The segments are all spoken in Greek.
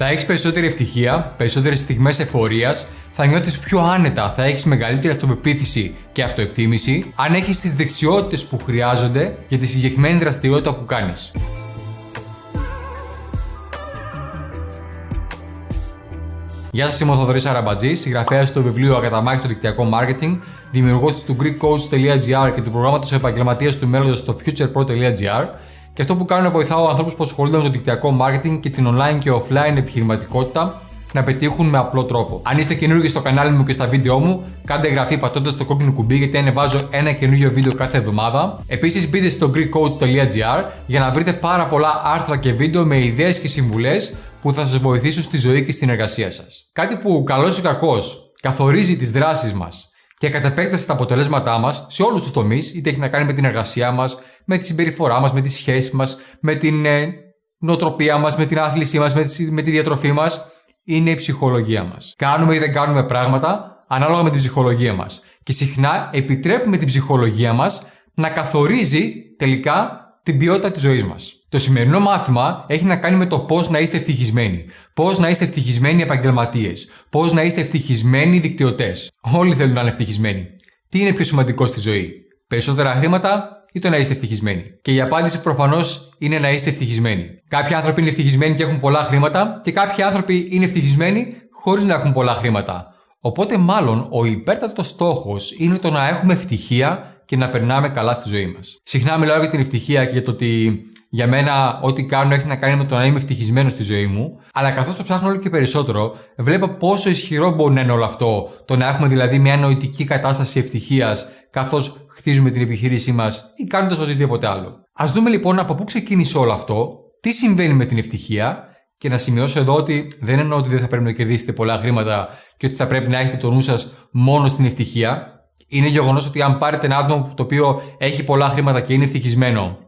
Θα έχεις περισσότερη ευτυχία, περισσότερες στιγμές εφορίας, θα νιώθεις πιο άνετα, θα έχεις μεγαλύτερη αυτοπεποίθηση και αυτοεκτίμηση αν έχεις τις δεξιότητες που χρειάζονται για τη συγκεκριμένη δραστηριότητα που κάνεις. Γεια σας, είμαι ο Θοδωρής Αραμπατζής, συγγραφέας του βιβλίου Ακαταμάχητο Δικτυακό Marketing, δημιουργός του GreekCoach.gr και του προγράμματος επαγγελματίας του μέλλοντος στο futurepro.gr. Και αυτό που κάνω είναι βοηθάω ανθρώπους που ασχολούνται με το δικτυακό marketing και την online και offline επιχειρηματικότητα να πετύχουν με απλό τρόπο. Αν είστε καινούργιοι στο κανάλι μου και στα βίντεό μου, κάντε εγγραφή πατώντας το κόκκινο κουμπί γιατί ανεβάζω ένα καινούργιο βίντεο κάθε εβδομάδα. Επίσης, μπείτε στο GreekCoach.gr για να βρείτε πάρα πολλά άρθρα και βίντεο με ιδέες και συμβουλές που θα σας βοηθήσουν στη ζωή και στην εργασία σας. Κάτι που καλός ή κακός καθορίζει τις δράσεις μας και κατ' επέκταση τα αποτελέσματά μας σε όλους τους τομείς, είτε έχει να κάνει με την εργασία μας, με τη συμπεριφορά μας, με τη σχέση μας, με την ε, νοοτροπία μας, με την άθλησή μας, με, με τη διατροφή μας, είναι η ψυχολογία μας. Κάνουμε ή δεν κάνουμε πράγματα ανάλογα με την ψυχολογία μας. Και συχνά επιτρέπουμε την ψυχολογία μας να καθορίζει τελικά την ποιότητα της ζωής μας. Το σημερινό μάθημα έχει να κάνει με το πώς να είστε ευτυχισμένοι. Πώς να είστε ευτυχισμένοι επαγγελματίες. Πώς να είστε ευτυχισμένοι δικτυωτές. Όλοι θέλουν να είναι ευτυχισμένοι. Τι είναι πιο σημαντικό στη ζωή, Περισσότερα χρήματα ή το να είστε ευτυχισμένοι; Και η απάντηση προφανώς είναι να είστε ευτυχισμένοι. Κάποιοι άνθρωποι είναι ευτυχισμένοι και έχουν πολλά χρήματα, και κάποιοι άνθρωποι είναι ευτυχισμένοι χωρίς να έχουν πολλά χρήματα. Οπότε, μάλλον, ο υπέρτατος στόχος είναι το να έχουμε ευτυχία και να περνάμε καλά στη ζωή μας. Συχνά μιλάω για την ευτυχία και για το ότι για μένα ό,τι κάνω έχει να κάνει με το να είμαι ευτυχισμένος στη ζωή μου, αλλά καθώς το ψάχνω όλο και περισσότερο, βλέπω πόσο ισχυρό μπορεί να είναι όλο αυτό. Το να έχουμε δηλαδή μια νοητική κατάσταση ευτυχίας καθώς χτίζουμε την επιχείρησή μας ή κάνοντας οτιδήποτε άλλο. Α δούμε λοιπόν από πού ξεκίνησε όλο αυτό, τι συμβαίνει με την ευτυχία και να σημειώσω εδώ ότι δεν εννοώ ότι δεν θα πρέπει να κερδίσετε πολλά χρήματα και ότι θα πρέπει να έχετε το νου σας μόνο στην ευτυχία. Είναι γεγονός ότι αν πάρετε ένα άτομο το οποίο έχει πολλά χρήματα και είναι ευτυχισμένο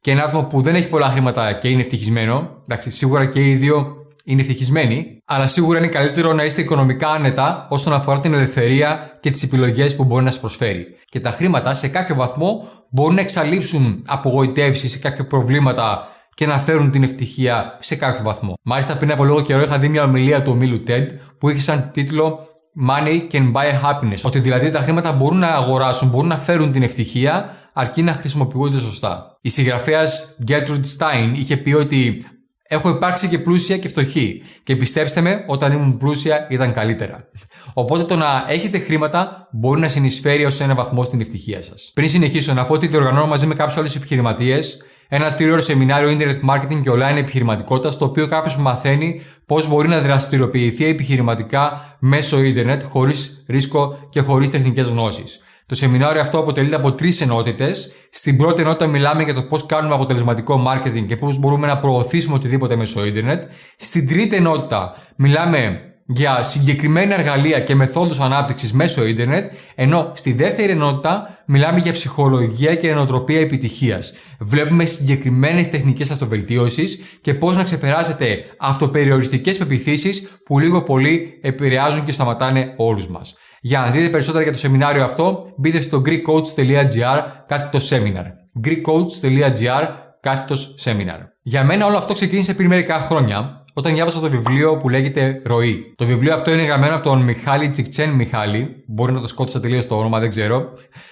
και ένα άτομο που δεν έχει πολλά χρήματα και είναι ευτυχισμένο, εντάξει, σίγουρα και οι δύο είναι ευτυχισμένοι, αλλά σίγουρα είναι καλύτερο να είστε οικονομικά άνετα όσον αφορά την ελευθερία και τις επιλογές που μπορεί να σας προσφέρει. Και τα χρήματα σε κάποιο βαθμό μπορούν να εξαλείψουν απογοητεύσεις ή κάποια προβλήματα και να φέρουν την ευτυχία σε κάποιο βαθμό. Μάλιστα, πριν από λίγο καιρό είχα δει μια ομιλία του ομίλου TED που είχε σαν τίτλο Money can buy happiness. Ότι δηλαδή τα χρήματα μπορούν να αγοράσουν, μπορούν να φέρουν την ευτυχία, αρκεί να χρησιμοποιούνται σωστά. Η συγγραφέας Gertrude Stein είχε πει ότι Έχω υπάρξει και πλούσια και φτωχή. Και πιστέψτε με, όταν ήμουν πλούσια ήταν καλύτερα. Οπότε το να έχετε χρήματα μπορεί να συνεισφέρει ως ένα βαθμό στην ευτυχία σας. Πριν συνεχίσω, να πω ότι διοργανώνω μαζί με κάποιους άλλους επιχειρηματίες ένα τριώρο σεμινάριο Internet Marketing και Online Επιχειρηματικότητας, στο οποίο κάποιος μαθαίνει πώς μπορεί να δραστηριοποιηθεί επιχειρηματικά μέσω Ιντερνετ χωρίς ρίσκο και χωρίς τεχνικές γνώσεις. Το σεμινάριο αυτό αποτελείται από τρεις ενότητες. Στην πρώτη ενότητα μιλάμε για το πώς κάνουμε αποτελεσματικό marketing και πώς μπορούμε να προωθήσουμε οτιδήποτε μέσω Ιντερνετ. Στην τρίτη ενότητα μιλάμε για συγκεκριμένα εργαλεία και μεθόδους ανάπτυξης μέσω ίντερνετ, ενώ στη δεύτερη ενότητα μιλάμε για ψυχολογία και ενοτροπία επιτυχίας. Βλέπουμε συγκεκριμένες τεχνικές αυτοβελτίωσης και πώς να ξεπεράσετε αυτοπεριοριστικές πεπιθήσεις που λίγο πολύ επηρεάζουν και σταματάνε όλους μας. Για να δείτε περισσότερα για το σεμινάριο αυτό, μπείτε στο greekcoach.gr κάθετος seminar. greekcoach.gr κάθετος seminar. Για μένα όλο αυτό ξεκίνησε πριν μερικά χρόνια όταν διάβασα το βιβλίο που λέγεται Ροή. Το βιβλίο αυτό είναι γραμμένο από τον Μιχάλη Τσικτσέν Μιχάλη. Μπορεί να το σκότωσα τελείως το όνομα, δεν ξέρω.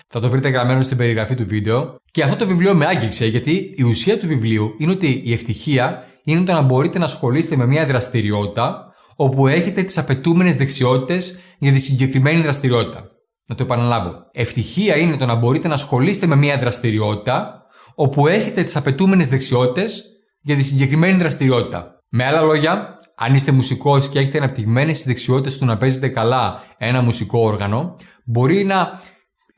Θα το βρείτε γραμμένο στην περιγραφή του βίντεο. Και αυτό το βιβλίο με άγγιξε γιατί η ουσία του βιβλίου είναι ότι η ευτυχία είναι το να μπορείτε να ασχολείστε με μια δραστηριότητα όπου έχετε τις απαιτούμενες δεξιότητες για τη συγκεκριμένη δραστηριότητα. Να το επαναλάβω. Ευτυχία είναι το να μπορείτε να ασχολείστε με μια δραστηριότητα όπου έχετε τις απαιτούμενες δεξιότητες για τη συγκεκριμένη δραστηριότητα. Με άλλα λόγια, αν είστε μουσικός και έχετε αναπτυγμένες τι δεξιότητες του να παίζετε καλά ένα μουσικό όργανο, μπορεί να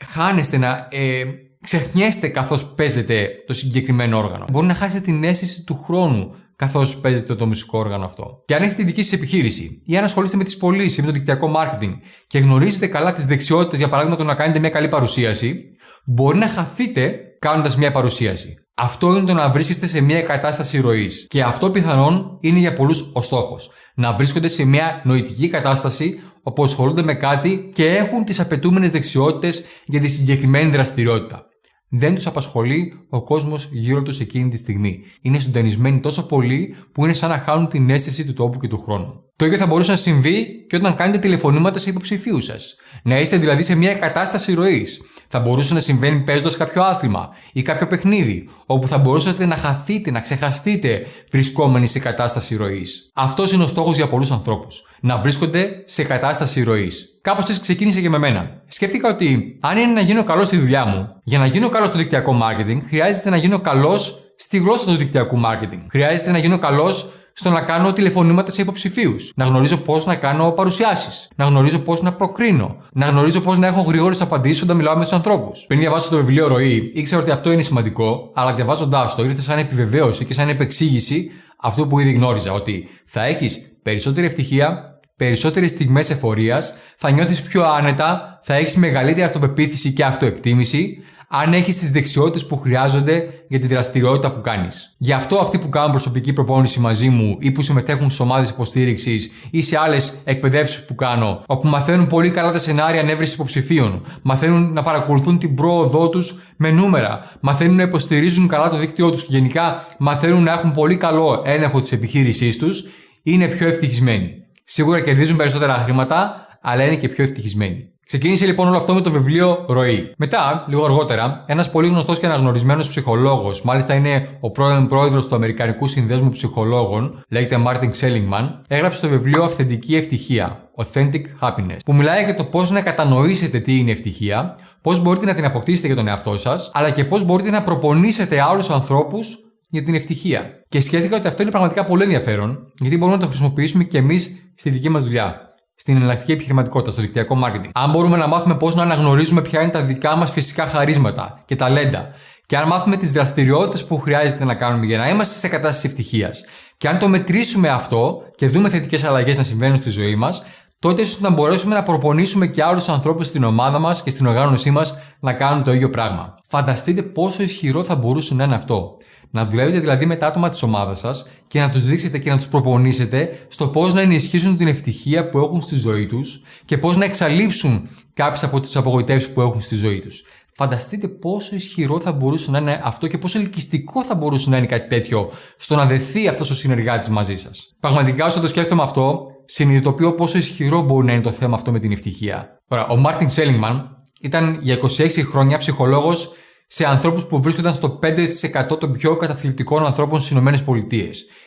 χάνεστε, να ε, ξεχνιέστε καθώς παίζετε το συγκεκριμένο όργανο. Μπορεί να χάσετε την αίσθηση του χρόνου καθώς παίζετε το μουσικό όργανο αυτό. Και αν έχετε δική σας επιχείρηση ή αν ασχολείστε με τις πωλήσεις ή με το δικτυακό marketing και γνωρίζετε καλά τις δεξιότητες, για παράδειγμα το να κάνετε μια καλή παρουσίαση, μπορεί να χαθείτε κάνοντας μια παρουσίαση. Αυτό είναι το να βρίσκεστε σε μια κατάσταση ροής. Και αυτό πιθανόν είναι για πολλούς ο στόχος. Να βρίσκονται σε μια νοητική κατάσταση όπου ασχολούνται με κάτι και έχουν τις απαιτούμενες δεξιότητες για τη συγκεκριμένη δραστηριότητα. Δεν τους απασχολεί ο κόσμος γύρω τους εκείνη τη στιγμή. Είναι συντονισμένοι τόσο πολύ που είναι σαν να χάνουν την αίσθηση του τόπου και του χρόνου. Το ίδιο θα μπορούσε να συμβεί και όταν κάνετε τηλεφωνήματα σε υποψηφίους σας. Να είστε δηλαδή σε μια κατάσταση ροής. Θα μπορούσε να συμβαίνει παίζοντας κάποιο άθλημα ή κάποιο παιχνίδι, όπου θα μπορούσατε να χαθείτε, να ξεχαστείτε βρισκόμενοι σε κατάσταση ροής. Αυτός είναι ο στόχος για πολλούς ανθρώπους. Να βρίσκονται σε κατάσταση ροής. Κάπως έτσι ξεκίνησε και με μένα. Σκέφτηκα ότι αν είναι να γίνω καλός στη δουλειά μου, για να γίνω καλός στο δικτυακό marketing, χρειάζεται να γίνω καλός στη γλώσσα του δικτυακού marketing. Χρειάζεται να γίνω καλός στο να κάνω τηλεφωνήματα σε υποψηφίους. Να γνωρίζω πώς να κάνω παρουσιάσεις. Να γνωρίζω πώς να προκρίνω. Να γνωρίζω πώς να έχω γρήγορες απαντήσεις όταν μιλάω με τους ανθρώπους. Πριν διαβάσω το βιβλίο Ροή, ήξερα ότι αυτό είναι σημαντικό, αλλά διαβάζοντάς το ήρθε σαν επιβεβαίωση και σαν επεξήγηση αυτού που ήδη γνώριζα. Ότι θα έχεις περισσότερη ευτυχία, περισσότερες στιγμές εφορίας, θα νιώθεις πιο άνετα, θα έχεις μεγαλύτερη αυτοπεποίθηση και αυτοεκτίμηση, αν έχεις τις δεξιότητες που χρειάζονται για τη δραστηριότητα που κάνεις. Γι' αυτό αυτοί που κάνουν προσωπική προπόνηση μαζί μου ή που συμμετέχουν σε ομάδες υποστήριξης ή σε άλλες εκπαιδεύσεις που κάνω, όπου μαθαίνουν πολύ καλά τα σενάρια ανέβρεσης υποψηφίων, μαθαίνουν να παρακολουθούν την πρόοδό τους με νούμερα, μαθαίνουν να υποστηρίζουν καλά το δίκτυό τους και γενικά μαθαίνουν να έχουν πολύ καλό έλεγχο της επιχείρησής τους, είναι πιο ευτυχισμένοι. Σίγουρα κερδίζουν περισσότερα χρήματα, αλλά είναι και πιο ευτυχισμένοι. Ξεκίνησε λοιπόν όλο αυτό με το βιβλίο Ροή. Μετά, λίγο αργότερα, ένας πολύ γνωστός και αναγνωρισμένος ψυχολόγος, μάλιστα είναι ο πρώην πρόεδρος του Αμερικανικού Συνδέσμου Ψυχολόγων, λέγεται Μάρτιν Σέλιγμαν, έγραψε το βιβλίο Αυθεντική Ευτυχία, Authentic Happiness, που μιλάει για το πώς να κατανοήσετε τι είναι ευτυχία, πώς μπορείτε να την αποκτήσετε για τον εαυτό σας, αλλά και πώς μπορείτε να προπονήσετε άλλους ανθρώπους για την ευτυχία. Και σκέφτηκα ότι αυτό είναι πραγματικά πολύ ενδιαφέρον, γιατί μπορούμε να το χρησιμοποιήσουμε και εμείς στη δική μας δουλειά στην εναλλακτική επιχειρηματικότητα, στο δικτυακό marketing. Αν μπορούμε να μάθουμε πώς να αναγνωρίζουμε ποια είναι τα δικά μας φυσικά χαρίσματα και ταλέντα, και αν μάθουμε τις δραστηριότητες που χρειάζεται να κάνουμε για να είμαστε σε κατάσταση ευτυχίας, και αν το μετρήσουμε αυτό και δούμε θετικές αλλαγές να συμβαίνουν στη ζωή μας, τότε ίσως να μπορέσουμε να προπονήσουμε και άλλους ανθρώπους στην ομάδα μας και στην οργάνωσή μας να κάνουν το ίδιο πράγμα. Φανταστείτε πόσο ισχυρό θα μπορούσε να είναι αυτό. Να δουλεύετε δηλαδή με τα άτομα της ομάδας σας και να τους δείξετε και να τους προπονήσετε στο πώς να ενισχύσουν την ευτυχία που έχουν στη ζωή τους και πώς να εξαλείψουν κάποιες από τις απογοητεύσεις που έχουν στη ζωή τους. Φανταστείτε πόσο ισχυρό θα μπορούσε να είναι αυτό και πόσο ελκυστικό θα μπορούσε να είναι κάτι τέτοιο στο να δεθεί αυτός ο συνεργάτης μαζί σας. Πραγματικά, όσο το σκέφτομαι αυτό, συνειδητοποιώ πόσο ισχυρό μπορεί να είναι το θέμα αυτό με την ευτυχία. Τώρα, ο Μάρτιν Σέλιγμαν ήταν για 26 χρόνια ψυχολόγος σε ανθρώπους που βρίσκονταν στο 5% των πιο καταθλιπτικών ανθρώπων στις ΗΠΑ,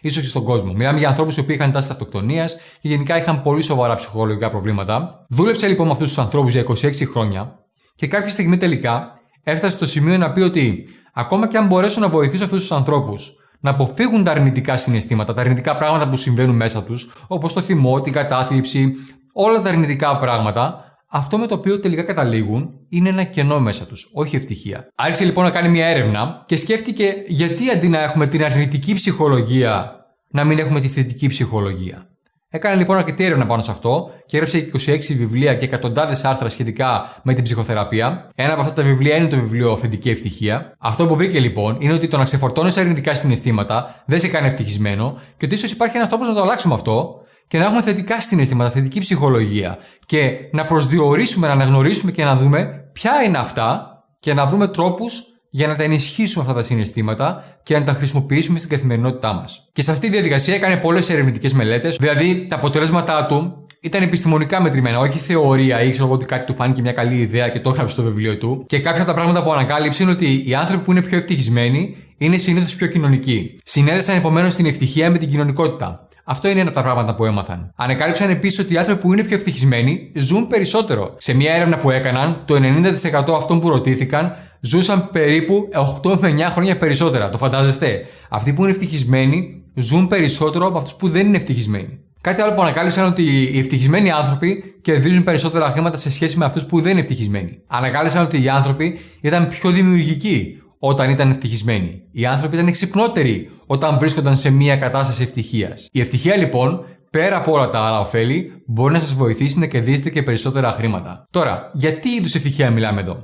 ίσως και στον κόσμο. Μιλάμε για ανθρώπους που είχαν τάσεις αυτοκτονίας και γενικά είχαν πολύ σοβαρά ψυχολογικά προβλήματα. Δούλεψε λοιπόν με αυτούς τους ανθρώπους για 26 χρόνια και κάποια στιγμή τελικά έφτασε στο σημείο να πει ότι ακόμα και αν μπορέσω να βοηθήσω αυτούς τους ανθρώπους να αποφύγουν τα αρνητικά συναισθήματα, τα αρνητικά πράγματα που συμβαίνουν μέσα τους, όπως το θυμό, την κατάθλιψη, όλα τα αρνητικά πράγματα, αυτό με το οποίο τελικά καταλήγουν είναι ένα κενό μέσα τους, όχι ευτυχία. Άρχισε λοιπόν να κάνει μια έρευνα και σκέφτηκε γιατί αντί να έχουμε την αρνητική ψυχολογία, να μην έχουμε τη θετική ψυχολογία. Έκανε λοιπόν αρκετή έρευνα πάνω σε αυτό και έγραψε 26 βιβλία και εκατοντάδες άρθρα σχετικά με την ψυχοθεραπεία. Ένα από αυτά τα βιβλία είναι το βιβλίο Θετική Ευτυχία. Αυτό που βρήκε λοιπόν είναι ότι το να ξεφορτώνει αρνητικά συναισθήματα δεν σε κάνει ευτυχισμένο και ότι ίσως υπάρχει ένας τρόπος να το αλλάξουμε αυτό και να έχουμε θετικά συναισθήματα, θετική ψυχολογία και να προσδιορίσουμε, να αναγνωρίσουμε και να δούμε ποια είναι αυτά και να βρούμε τρόπους για να τα ενισχύσουμε αυτά τα συναισθήματα και να τα χρησιμοποιήσουμε στην καθημερινότητά μας. Και σε αυτή τη διαδικασία έκανε πολλές ερευνητικές μελέτες, δηλαδή τα αποτελέσματά του ήταν επιστημονικά μετρημένα, όχι θεωρία ή ξέρω εγώ ότι κάτι του φάνηκε μια καλή ιδέα και το έγραψε στο βιβλίο του. Και κάποια από τα πράγματα που ανακάλυψε είναι ότι οι άνθρωποι που είναι πιο ευτυχισμένοι είναι συνήθως πιο κοινωνικοί. Συνέδεσαν επομένως την ευτυχία με την κοινωνικότητα. Αυτό είναι ένα από τα πράγματα που έμαθαν. Ανακάλυψαν επίσης ότι οι άνθρωποι που είναι πιο ευτυχισμένοι ζουν περισσότερο. Σε μια έρευνα που έκαναν, το 90% αυτών που ρωτήθηκαν ζούσαν περίπου 8 με 9 χρόνια περισσότερα. Το φαντάζεστε; Αυτοί που είναι ευτυχισμένοι ζουν περισσότερο από αυτούς που δεν είναι ευτυχισμένοι. Κάτι άλλο που ανακάλυψαν ότι οι ευτυχισμένοι άνθρωποι κερδίζουν περισσότερα χρήματα σε σχέση με αυτούς που δεν είναι ευτυχισμένοι. Ανακάλυψαν ότι οι άνθρωποι ήταν πιο δημιουργικοί όταν ήταν ευτυχισμένοι. Οι άνθρωποι ήταν εξυπνότεροι όταν βρίσκονταν σε μια κατάσταση ευτυχίας. Η ευτυχία λοιπόν, πέρα από όλα τα άλλα ωφέλη, μπορεί να σας βοηθήσει να κερδίσετε και περισσότερα χρήματα. Τώρα, γιατί είδους ευτυχία μιλάμε εδώ;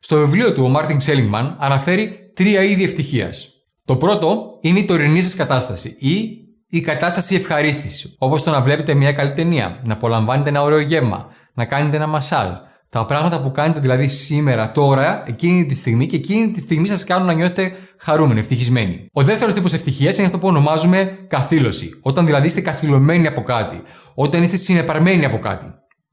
Στο βιβλίο του, ο Μάρτιν Σέλιγμαν αναφέρει τρία είδη ευτυχίας. Το πρώτο είναι η τωρινή σας κατάσταση ή η κατάσταση ευχαρίστησης, όπως το να βλέπετε μια καλή ταινία, να απολαμβάνετε ένα ωραίο γεύμα, να κάνετε ένα μασάζ, Τα πράγματα που κάνετε δηλαδή σήμερα, τώρα, εκείνη τη στιγμή και εκείνη τη στιγμή σας κάνουν να νιώθετε χαρούμενοι, ευτυχισμένοι. Ο δεύτερος τύπος ευτυχίας είναι αυτό που ονομάζουμε καθήλωση. Όταν δηλαδή είστε καθυλωμένοι από κάτι. Όταν είστε συνεπαρμένοι από κάτι.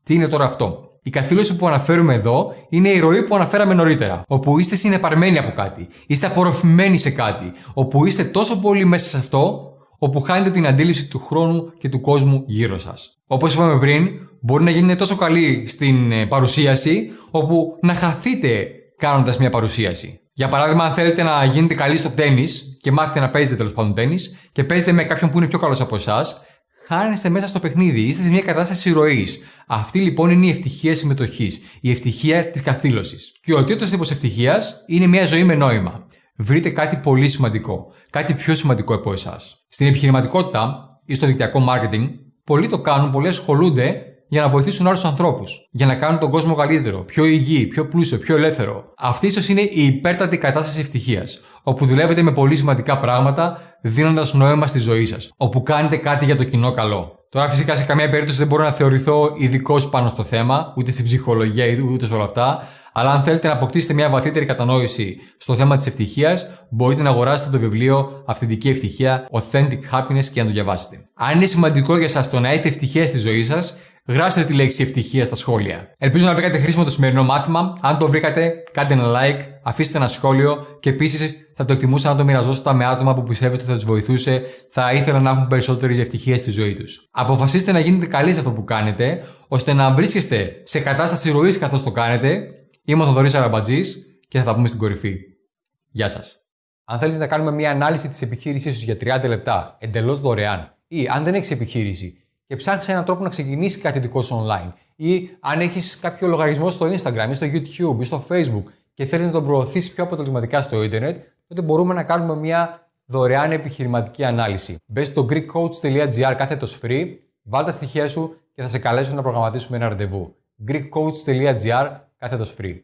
Τι είναι τώρα αυτό; Η καθήλωση που αναφέρουμε εδώ είναι η ροή που αναφέραμε νωρίτερα. Όπου είστε συνεπαρμένοι από κάτι. Είστε απορροφημένοι σε κάτι. Όπου είστε τόσο πολύ μέσα σε αυτό, όπου χάνετε την αντίληψη του χρόνου και του κόσμου γύρω σας. Όπως είπαμε πριν, μπορεί να γίνετε τόσο καλοί στην ε, παρουσίαση, όπου να χαθείτε κάνοντας μια παρουσίαση. Για παράδειγμα, αν θέλετε να γίνετε καλοί στο τέννη και μάθετε να παίζετε τέλος πάντων τέννη και παίζετε με κάποιον που είναι πιο καλός από εσάς, χάνεστε μέσα στο παιχνίδι, είστε σε μια κατάσταση ροής. Αυτή λοιπόν είναι η ευτυχία συμμετοχής, η ευτυχία της καθήλωσης. Και ο τρίτο τύπος ευτυχίας είναι μια ζωή με νόημα. Βρείτε κάτι πολύ σημαντικό, κάτι πιο σημαντικό από εσάς. Στην επιχειρηματικότητα ή στο δικτυακό marketing, πολλοί το κάνουν, πολλοί ασχολούνται για να βοηθήσουν άλλους ανθρώπους. Για να κάνουν τον κόσμο καλύτερο, πιο υγιή, πιο πλούσιο, πιο ελεύθερο. Αυτή ίσως είναι η υπέρτατη κατάσταση ευτυχίας. Όπου δουλεύετε με πολύ σημαντικά πράγματα, δίνοντας νόημα στη ζωή σας. Όπου κάνετε κάτι για το κοινό καλό. Τώρα, φυσικά, σε καμία περίπτωση δεν μπορώ να θεωρηθώ ειδικός πάνω στο θέμα, ούτε στην ψυχολογία, ούτε σε όλα αυτά. Αλλά αν θέλετε να αποκτήσετε μια βαθύτερη κατανόηση στο θέμα της ευτυχίας, μπορείτε να αγοράσετε το βιβλίο Αυθεντική Ευτυχία, Authentic Happiness και να το διαβάσετε. Αν είναι σημαντικό για εσά το να έχετε ευτυχία στη ζωή σας, γράψτε τη λέξη ευτυχία στα σχόλια. Ελπίζω να βρήκατε χρήσιμο το σημερινό μάθημα. Αν το βρήκατε, κάντε ένα like, αφήστε ένα σχόλιο και επίσης θα το εκτιμούσα να το μοιραζόσετε με άτομα που πιστεύετε ότι θα τους βοηθούσε, θα ήθελα να έχουν περισσότερη ευτυχία στη ζωή τους. Αποφασίστε να γίνετε καλοί σε αυτό που κάνετε, ώστε να βρίσκεστε σε κατάσταση ροής καθώς το κάνετε. Είμαι ο Θοδωρής Αραμπατζής και θα τα πούμε στην κορυφή. Γεια σας. Αν θέλει να κάνουμε μια ανάλυση της επιχείρησής σου για 30 λεπτά εντελώς δωρεάν, ή αν δεν έχεις επιχείρηση και ψάχνεις έναν τρόπο να ξεκινήσει κάτι δικό σου online, ή αν έχεις κάποιο λογαριασμό στο Instagram ή στο YouTube ή στο Facebook και θέλεις να τον προωθήσεις πιο αποτελεσματικά στο Ιντερνετ, τότε μπορούμε να κάνουμε μια δωρεάν επιχειρηματική ανάλυση. Μπες στο greekcoach.gr κάθετος free, βάλ τα στοιχεία σου και θα σε καλέσω να προγραμματίσουμε ένα ραντεβού. greekcoach.gr κάθετος free.